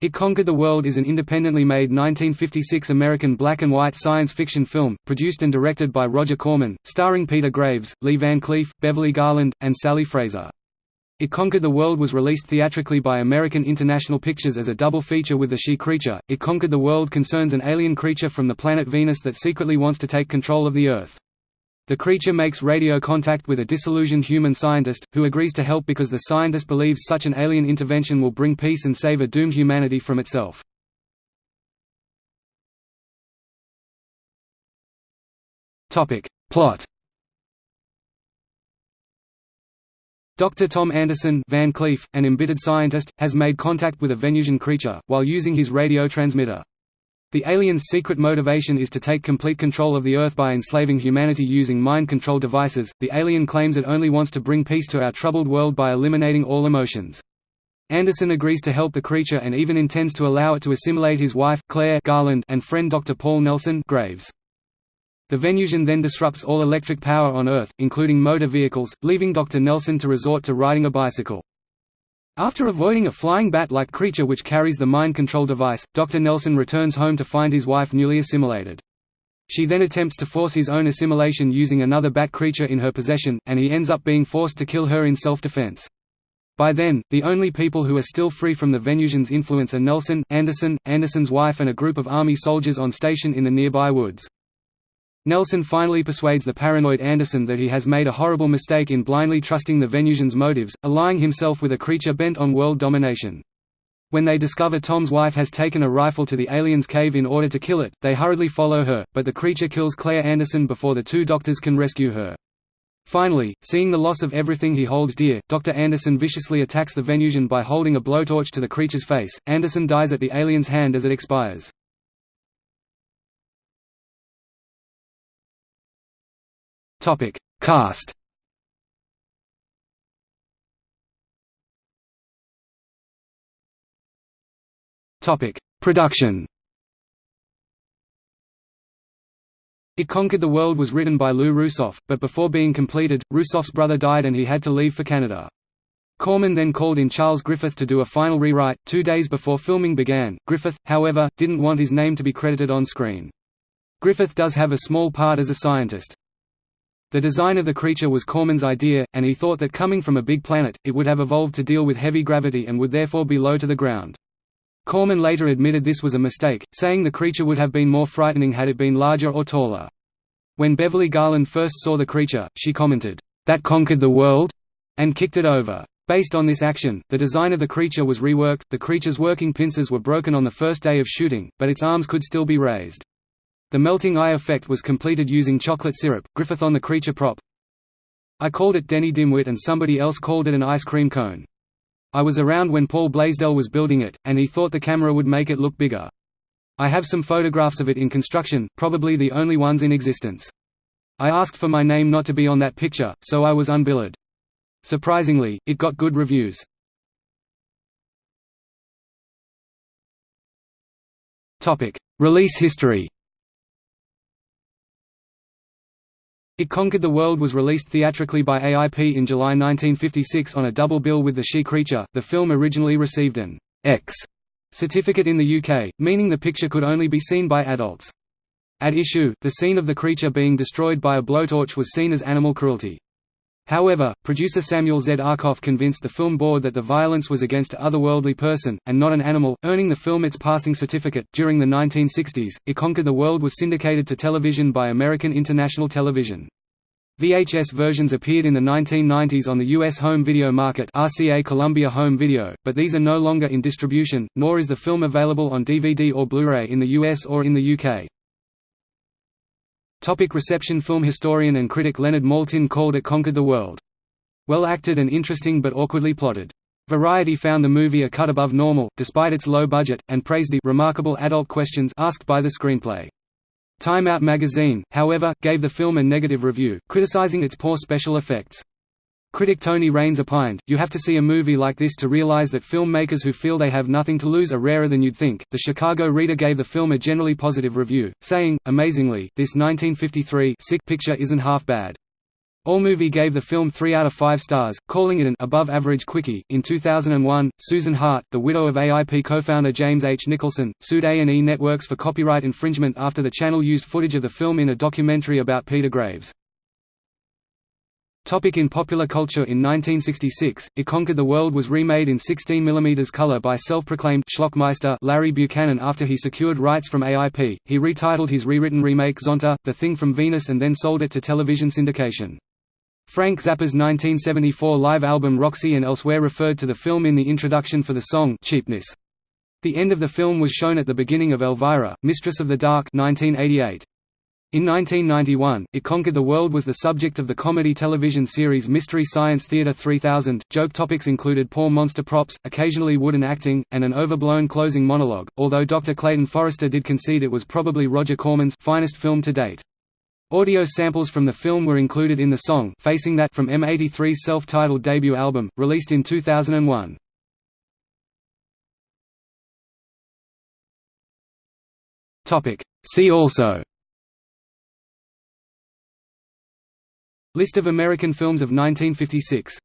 It Conquered the World is an independently made 1956 American black and white science fiction film, produced and directed by Roger Corman, starring Peter Graves, Lee Van Cleef, Beverly Garland, and Sally Fraser. It Conquered the World was released theatrically by American International Pictures as a double feature with The She Creature. It Conquered the World concerns an alien creature from the planet Venus that secretly wants to take control of the Earth. The creature makes radio contact with a disillusioned human scientist, who agrees to help because the scientist believes such an alien intervention will bring peace and save a doomed humanity from itself. Plot Dr. Tom Anderson Van Cleef, an embittered scientist, has made contact with a Venusian creature, while using his radio transmitter. The alien's secret motivation is to take complete control of the Earth by enslaving humanity using mind control devices. The alien claims it only wants to bring peace to our troubled world by eliminating all emotions. Anderson agrees to help the creature and even intends to allow it to assimilate his wife, Claire Garland, and friend Dr. Paul Nelson Graves. The Venusian then disrupts all electric power on Earth, including motor vehicles, leaving Dr. Nelson to resort to riding a bicycle. After avoiding a flying bat-like creature which carries the mind control device, Dr. Nelson returns home to find his wife newly assimilated. She then attempts to force his own assimilation using another bat creature in her possession, and he ends up being forced to kill her in self-defense. By then, the only people who are still free from the Venusian's influence are Nelson, Anderson, Anderson's wife and a group of army soldiers on station in the nearby woods. Nelson finally persuades the paranoid Anderson that he has made a horrible mistake in blindly trusting the Venusians' motives, allying himself with a creature bent on world domination. When they discover Tom's wife has taken a rifle to the alien's cave in order to kill it, they hurriedly follow her, but the creature kills Claire Anderson before the two doctors can rescue her. Finally, seeing the loss of everything he holds dear, Dr. Anderson viciously attacks the Venusian by holding a blowtorch to the creature's face. Anderson dies at the alien's hand as it expires. Topic: Cast. Topic: Production. It Conquered the World was written by Lou Rusoff, but before being completed, Rusoff's brother died and he had to leave for Canada. Corman then called in Charles Griffith to do a final rewrite, two days before filming began. Griffith, however, didn't want his name to be credited on screen. Griffith does have a small part as a scientist. The design of the creature was Corman's idea, and he thought that coming from a big planet, it would have evolved to deal with heavy gravity and would therefore be low to the ground. Corman later admitted this was a mistake, saying the creature would have been more frightening had it been larger or taller. When Beverly Garland first saw the creature, she commented, "'That conquered the world?' and kicked it over. Based on this action, the design of the creature was reworked, the creature's working pincers were broken on the first day of shooting, but its arms could still be raised. The melting eye effect was completed using chocolate syrup. Griffith on the creature prop. I called it Denny Dimwit and somebody else called it an ice cream cone. I was around when Paul Blaisdell was building it, and he thought the camera would make it look bigger. I have some photographs of it in construction, probably the only ones in existence. I asked for my name not to be on that picture, so I was unbilled. Surprisingly, it got good reviews. Release history It Conquered the World was released theatrically by AIP in July 1956 on a double bill with The She Creature. The film originally received an X certificate in the UK, meaning the picture could only be seen by adults. At issue, the scene of the creature being destroyed by a blowtorch was seen as animal cruelty. However, producer Samuel Z. Arkoff convinced the film board that the violence was against a otherworldly person, and not an animal, earning the film its passing certificate. During the 1960s, It Conquered the World was syndicated to television by American International Television. VHS versions appeared in the 1990s on the U.S. home video market RCA Columbia Home Video, but these are no longer in distribution, nor is the film available on DVD or Blu-ray in the US or in the UK. Topic reception Film historian and critic Leonard Maltin called it Conquered the World. Well acted and interesting but awkwardly plotted. Variety found the movie a cut above normal, despite its low budget, and praised the remarkable adult questions asked by the screenplay. Time Out magazine, however, gave the film a negative review, criticizing its poor special effects. Critic Tony Rayns opined, You have to see a movie like this to realize that filmmakers who feel they have nothing to lose are rarer than you'd think. The Chicago Reader gave the film a generally positive review, saying, Amazingly, this 1953 sick picture isn't half bad. AllMovie gave the film 3 out of 5 stars, calling it an above average quickie. In 2001, Susan Hart, the widow of AIP co-founder James H. Nicholson, sued A&E Networks for copyright infringement after the channel used footage of the film in a documentary about Peter Graves. Topic in popular culture In 1966, It Conquered the World was remade in 16 mm color by self-proclaimed schlockmeister Larry Buchanan after he secured rights from AIP. He retitled his rewritten remake Zontar, The Thing from Venus and then sold it to television syndication. Frank Zappa's 1974 live album Roxy and Elsewhere referred to the film in the introduction for the song Cheapness. The end of the film was shown at the beginning of Elvira, Mistress of the Dark 1988. In 1991, It Conquered the World was the subject of the comedy television series Mystery Science Theater 3000. Joke topics included poor monster props, occasionally wooden acting, and an overblown closing monologue, although Dr. Clayton Forrester did concede it was probably Roger Corman's finest film to date. Audio samples from the film were included in the song Facing That from M83's self-titled debut album, released in 2001. See also List of American films of 1956